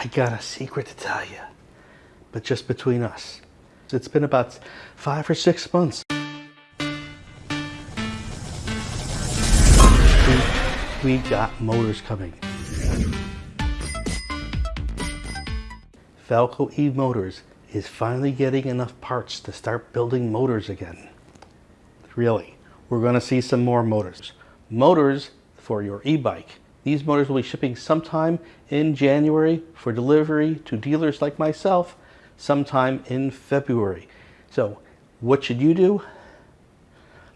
I got a secret to tell you, but just between us. It's been about five or six months. We, we got motors coming. Falco E Motors is finally getting enough parts to start building motors again. Really, we're going to see some more motors. Motors for your e-bike. These motors will be shipping sometime in January for delivery to dealers like myself sometime in February. So what should you do?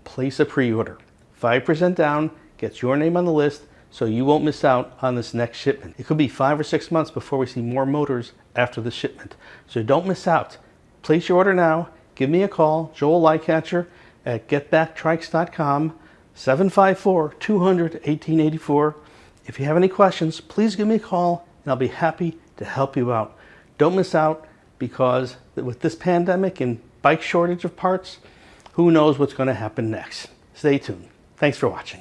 Place a pre-order. 5% down gets your name on the list so you won't miss out on this next shipment. It could be five or six months before we see more motors after the shipment. So don't miss out. Place your order now. Give me a call, Joel Lightcatcher at getbacktrikes.com, 754-200-1884. If you have any questions, please give me a call and I'll be happy to help you out. Don't miss out because with this pandemic and bike shortage of parts, who knows what's going to happen next. Stay tuned. Thanks for watching.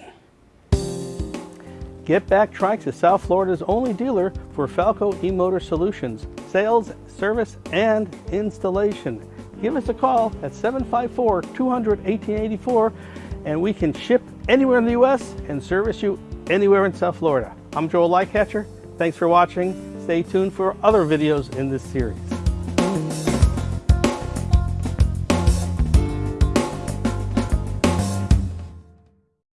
Get Back Trikes is South Florida's only dealer for Falco e-motor solutions, sales, service, and installation. Give us a call at 754-200-1884 and we can ship anywhere in the U.S. and service you anywhere in South Florida. I'm Joel Lightcatcher. Thanks for watching. Stay tuned for other videos in this series.